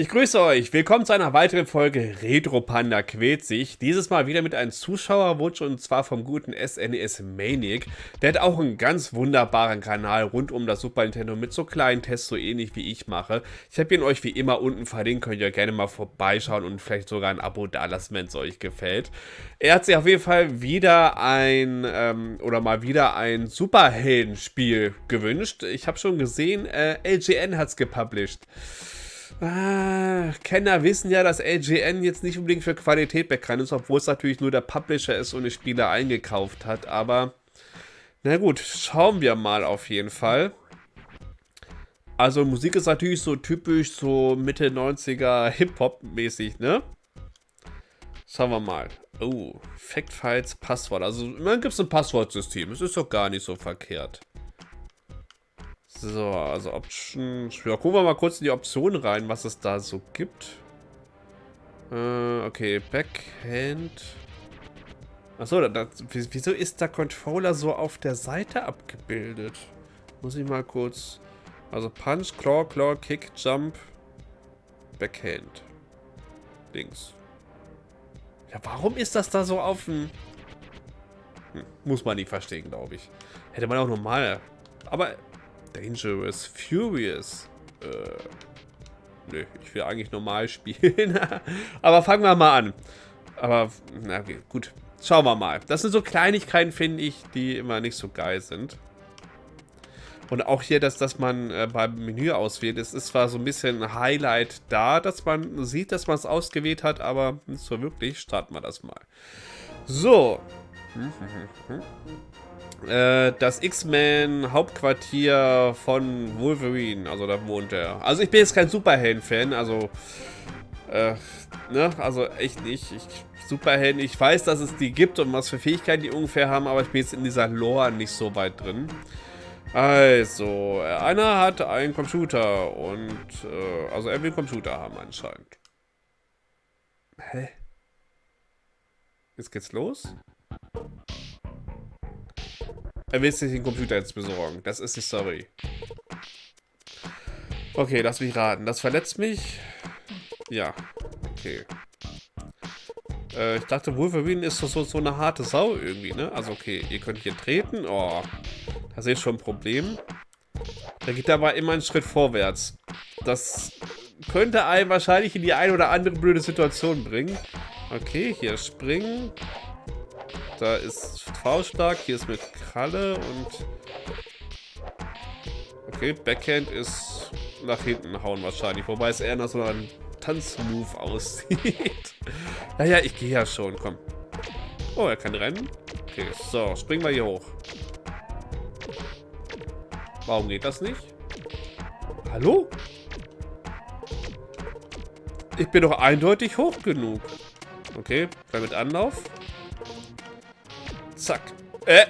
Ich grüße euch, willkommen zu einer weiteren Folge Retro Panda quält sich. Dieses Mal wieder mit einem Zuschauerwunsch und zwar vom guten SNES e Maniac. Der hat auch einen ganz wunderbaren Kanal rund um das Super Nintendo mit so kleinen Tests, so ähnlich wie ich mache. Ich habe ihn euch wie immer unten verlinkt, könnt ihr gerne mal vorbeischauen und vielleicht sogar ein Abo dalassen, wenn es euch gefällt. Er hat sich auf jeden Fall wieder ein, ähm, oder mal wieder ein Superheldenspiel gewünscht. Ich habe schon gesehen, äh, LGN hat es gepublished. Ah, Kenner wissen ja, dass LGN jetzt nicht unbedingt für Qualität bekannt ist, obwohl es natürlich nur der Publisher ist und die Spieler eingekauft hat. Aber na gut, schauen wir mal auf jeden Fall. Also Musik ist natürlich so typisch so Mitte 90er Hip-Hop-mäßig, ne? Schauen wir mal. Oh, Fact Files Passwort. Also immerhin gibt es ein Passwortsystem. Es ist doch gar nicht so verkehrt. So, also Options. Ja, gucken wir mal kurz in die Optionen rein, was es da so gibt. Äh, okay, Backhand. Achso, da, da, wieso ist der Controller so auf der Seite abgebildet? Muss ich mal kurz... Also Punch, Claw, Claw, Kick, Jump, Backhand. Links. Ja, warum ist das da so auf dem... Hm, muss man nicht verstehen, glaube ich. Hätte man auch normal... Aber Dangerous, Furious. Äh, nö, ich will eigentlich normal spielen. Aber fangen wir mal an. Aber, na okay, gut. Schauen wir mal. Das sind so Kleinigkeiten, finde ich, die immer nicht so geil sind. Und auch hier, dass, dass man äh, beim Menü auswählt, es ist zwar so ein bisschen Highlight da, dass man sieht, dass man es ausgewählt hat, aber nicht so wirklich. Starten wir das mal. So. Äh, das X-Men Hauptquartier von Wolverine, also da wohnt er. Also ich bin jetzt kein Superhelden-Fan, also äh, ne, also echt nicht. Ich, Superhelden, ich weiß, dass es die gibt und was für Fähigkeiten die ungefähr haben, aber ich bin jetzt in dieser Lore nicht so weit drin. Also, einer hat einen Computer und, äh, also er will einen Computer haben anscheinend. Hä? Jetzt geht's los? Er will sich den Computer jetzt besorgen. Das ist die Story. Okay, lass mich raten. Das verletzt mich? Ja. Okay. Äh, ich dachte, Wolverine ist so, so eine harte Sau irgendwie, ne? Also okay, ihr könnt hier treten. Oh, da sehe ich schon ein Problem. Da geht aber immer einen Schritt vorwärts. Das könnte einen wahrscheinlich in die eine oder andere blöde Situation bringen. Okay, hier springen. Da ist V-Stark, hier ist mit Kralle und... Okay, Backhand ist nach hinten hauen wahrscheinlich, wobei es eher nach so einem Tanzmove aussieht. naja, ich gehe ja schon, komm. Oh, er kann rennen. Okay, so, springen wir hier hoch. Warum geht das nicht? Hallo? Ich bin doch eindeutig hoch genug. Okay, mit Anlauf. Zack. Äh.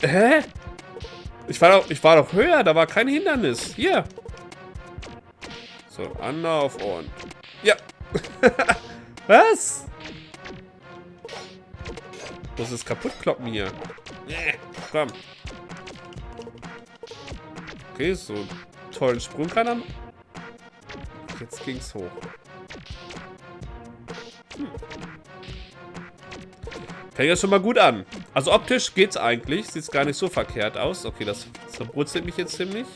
Hä? Ich war doch, ich war doch höher, da war kein Hindernis. Hier. So, Anlauf und... Ja. Was? Muss es kaputt kloppen hier. Nee, komm. Okay, so tollen Sprung kann er... Jetzt ging's hoch. Fängt ja schon mal gut an. Also optisch geht's eigentlich. Sieht gar nicht so verkehrt aus. Okay, das zerbrutzelt mich jetzt ziemlich.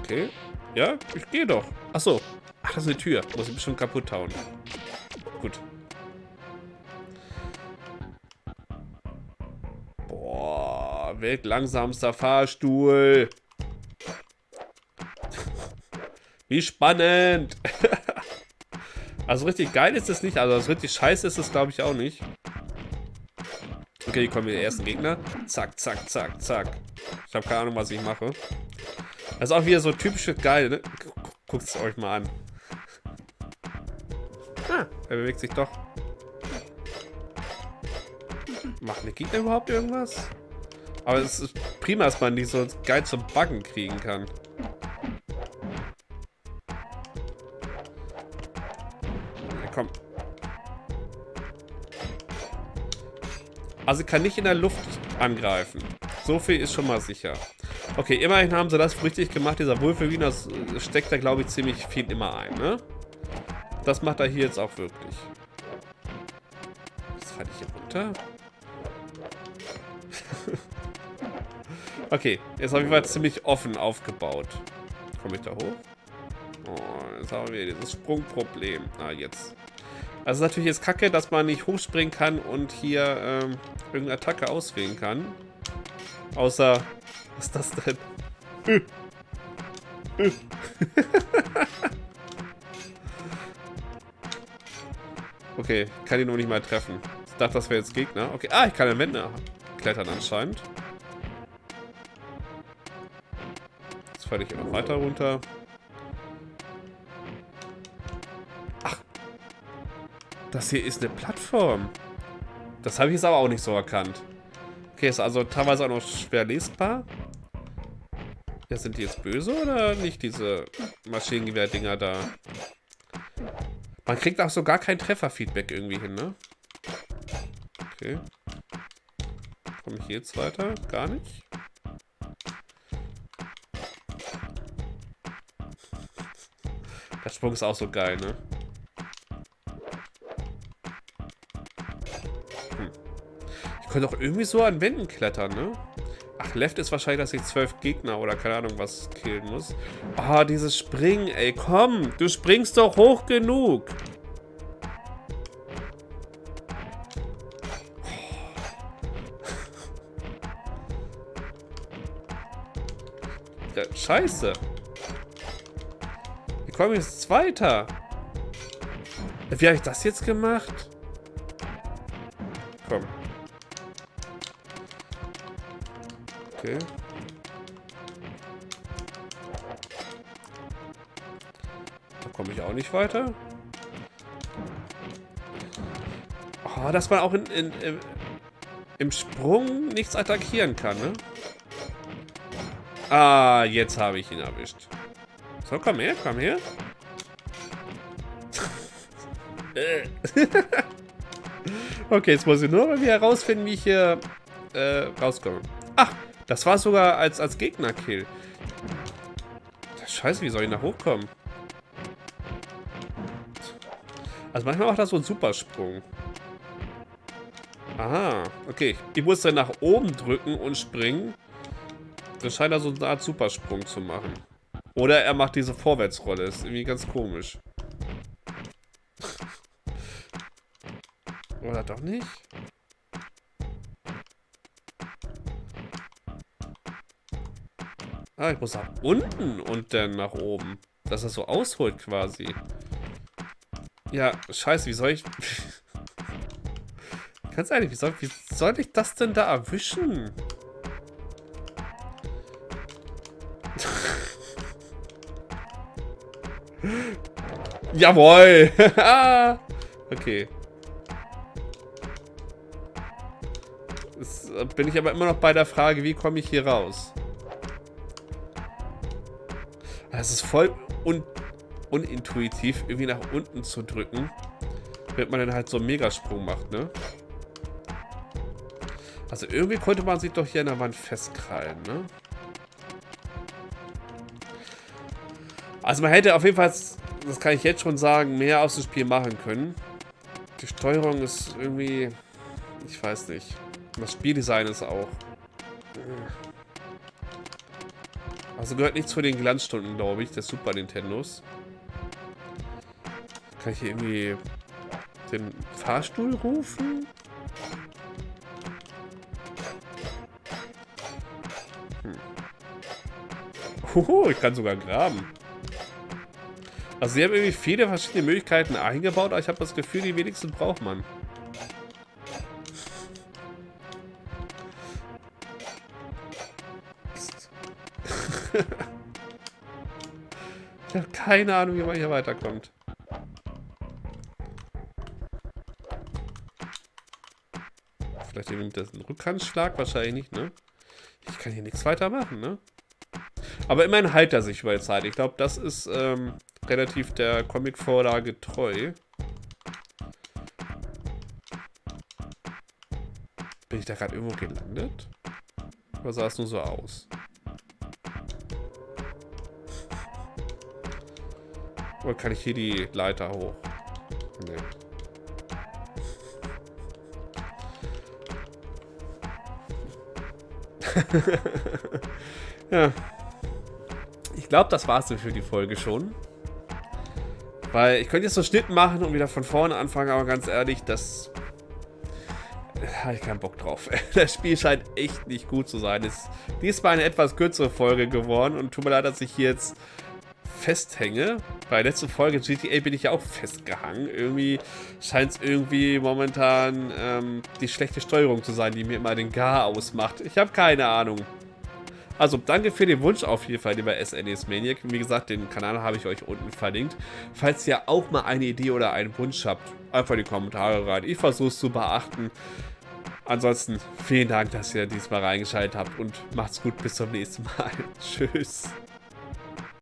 Okay. Ja, ich gehe doch. Achso. Ach, das ist eine Tür. Muss ich bestimmt kaputt hauen. Gut. Boah, weltlangsamster Fahrstuhl. Wie spannend. also richtig geil ist es nicht. Also richtig scheiße ist es, glaube ich, auch nicht. Okay, kommen wir die ersten Gegner. Zack, zack, zack, zack. Ich habe keine Ahnung, was ich mache. Das ist auch wieder so typische geil, ne? Guckt es euch mal an. Ah, er bewegt sich doch. Machen die Gegner überhaupt irgendwas? Aber es ist prima, dass man die so geil zum Buggen kriegen kann. Also kann nicht in der Luft angreifen. So viel ist schon mal sicher. Okay, immerhin haben sie das richtig gemacht. Dieser Wolverine, das steckt da, glaube ich, ziemlich viel immer ein, ne? Das macht er hier jetzt auch wirklich. Das falle ich hier runter. okay, jetzt auf jeden Fall ziemlich offen aufgebaut. Komme ich da hoch? Oh, jetzt haben wir dieses Sprungproblem. Ah, jetzt. Also natürlich jetzt kacke, dass man nicht hochspringen kann und hier ähm, irgendeine Attacke auswählen kann. Außer... Was ist das denn? okay, kann ihn noch nicht mal treffen. Ich dachte, das wäre jetzt Gegner. Okay, ah, ich kann an Wände klettern anscheinend. Jetzt falle ich immer weiter runter. Das hier ist eine Plattform. Das habe ich jetzt aber auch nicht so erkannt. Okay, ist also teilweise auch noch schwer lesbar. Ja, sind die jetzt böse oder nicht, diese Maschinengewehr-Dinger da? Man kriegt auch so gar kein Trefferfeedback irgendwie hin, ne? Okay. Komme ich jetzt weiter? Gar nicht? Der Sprung ist auch so geil, ne? Könnte auch irgendwie so an Wänden klettern, ne? Ach, Left ist wahrscheinlich, dass ich zwölf Gegner oder keine Ahnung was killen muss. Ah, dieses Springen, ey, komm. Du springst doch hoch genug. Ja, scheiße. Wie komme ich jetzt weiter? Wie habe ich das jetzt gemacht? Komm. Okay. Da komme ich auch nicht weiter. Oh, dass man auch in, in, in, im Sprung nichts attackieren kann, ne? Ah, jetzt habe ich ihn erwischt. So, komm her, komm her. okay, jetzt muss ich nur mal wieder herausfinden, wie ich hier äh, rauskomme. Ach, das war sogar als, als Gegner-Kill. Scheiße, wie soll ich da hochkommen? Also manchmal macht das so einen Supersprung. Aha, okay. Ich muss dann nach oben drücken und springen. Das scheint da so eine Art Supersprung zu machen. Oder er macht diese Vorwärtsrolle. ist irgendwie ganz komisch. Oder doch nicht? Ah, ich muss nach unten und dann nach oben. Dass er so ausholt quasi. Ja, scheiße, wie soll ich... Ganz ehrlich, wie soll, wie soll ich das denn da erwischen? Jawohl! okay. Jetzt bin ich aber immer noch bei der Frage, wie komme ich hier raus? Es ist voll un unintuitiv, irgendwie nach unten zu drücken, wenn man dann halt so einen Megasprung macht, ne? Also irgendwie konnte man sich doch hier an der Wand festkrallen, ne? Also man hätte auf jeden Fall, das kann ich jetzt schon sagen, mehr aus dem Spiel machen können. Die Steuerung ist irgendwie, ich weiß nicht. Das Spieldesign ist auch. Also gehört nicht zu den Glanzstunden, glaube ich, des Super Nintendos. Kann ich hier irgendwie den Fahrstuhl rufen? Hm. Hoho, ich kann sogar graben. Also sie haben irgendwie viele verschiedene Möglichkeiten eingebaut, aber ich habe das Gefühl, die wenigsten braucht man. Ich habe keine Ahnung, wie man hier weiterkommt. Vielleicht nimmt das einen Rückhandschlag, wahrscheinlich nicht, ne? Ich kann hier nichts weiter machen, ne? Aber immerhin heilt er sich über die Zeit. Ich glaube, das ist ähm, relativ der Comic-Vorlage treu. Bin ich da gerade irgendwo gelandet? Oder sah es nur so aus? Oder kann ich hier die Leiter hoch? Nee. ja. Ich glaube, das war's für die Folge schon. Weil ich könnte jetzt so Schnitten machen und wieder von vorne anfangen, aber ganz ehrlich, das habe ich keinen Bock drauf. Das Spiel scheint echt nicht gut zu sein. Es ist diesmal eine etwas kürzere Folge geworden und tut mir leid, dass ich hier jetzt festhänge. Bei der letzten Folge GTA bin ich ja auch festgehangen. Irgendwie scheint es irgendwie momentan ähm, die schlechte Steuerung zu sein, die mir immer den Gar ausmacht. Ich habe keine Ahnung. Also danke für den Wunsch auf jeden Fall, lieber SNES Maniac. Wie gesagt, den Kanal habe ich euch unten verlinkt. Falls ihr auch mal eine Idee oder einen Wunsch habt, einfach in die Kommentare rein. Ich versuche es zu beachten. Ansonsten vielen Dank, dass ihr diesmal reingeschaltet habt und macht's gut. Bis zum nächsten Mal. Tschüss.